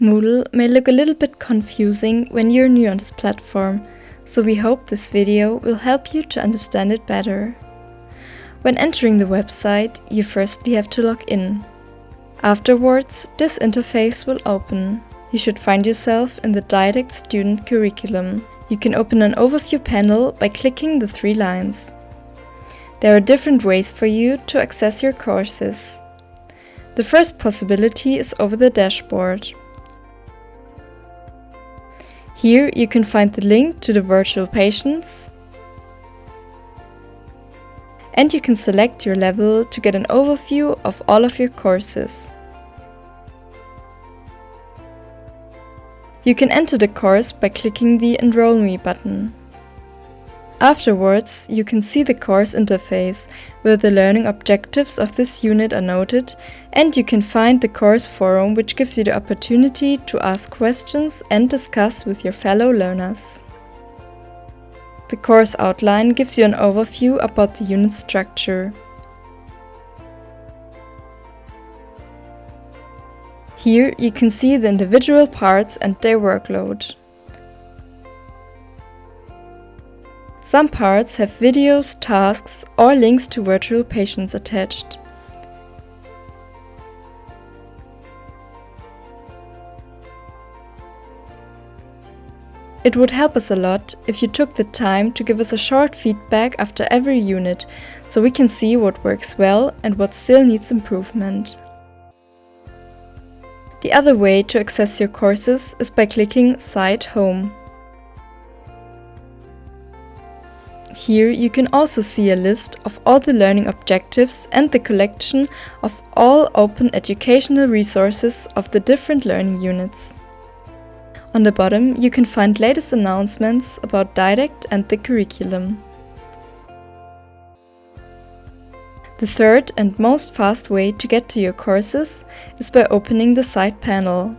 Moodle may look a little bit confusing when you're new on this platform, so we hope this video will help you to understand it better. When entering the website, you firstly have to log in. Afterwards, this interface will open. You should find yourself in the Didact student curriculum. You can open an overview panel by clicking the three lines. There are different ways for you to access your courses. The first possibility is over the dashboard. Here you can find the link to the virtual patients and you can select your level to get an overview of all of your courses. You can enter the course by clicking the Enroll Me button. Afterwards, you can see the course interface, where the learning objectives of this unit are noted, and you can find the course forum which gives you the opportunity to ask questions and discuss with your fellow learners. The course outline gives you an overview about the unit structure. Here you can see the individual parts and their workload. Some parts have videos, tasks or links to virtual patients attached. It would help us a lot if you took the time to give us a short feedback after every unit, so we can see what works well and what still needs improvement. The other way to access your courses is by clicking Site Home. Here you can also see a list of all the learning objectives and the collection of all open educational resources of the different learning units. On the bottom you can find latest announcements about Didact and the curriculum. The third and most fast way to get to your courses is by opening the side panel.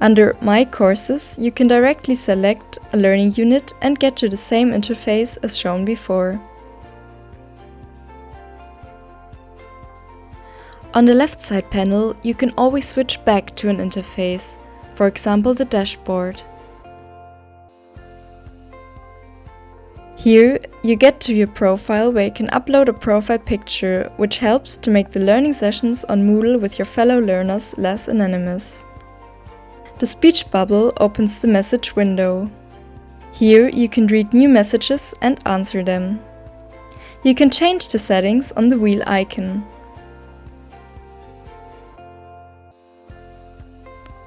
Under My Courses, you can directly select a learning unit and get to the same interface as shown before. On the left side panel, you can always switch back to an interface, for example the dashboard. Here, you get to your profile where you can upload a profile picture, which helps to make the learning sessions on Moodle with your fellow learners less anonymous. The speech bubble opens the message window. Here you can read new messages and answer them. You can change the settings on the wheel icon.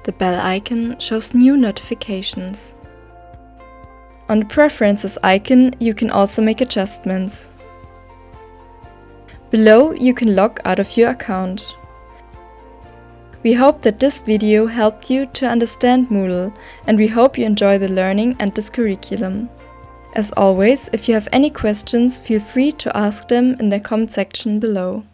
The bell icon shows new notifications. On the Preferences icon you can also make adjustments. Below you can log out of your account. We hope that this video helped you to understand Moodle and we hope you enjoy the learning and this curriculum. As always, if you have any questions, feel free to ask them in the comment section below.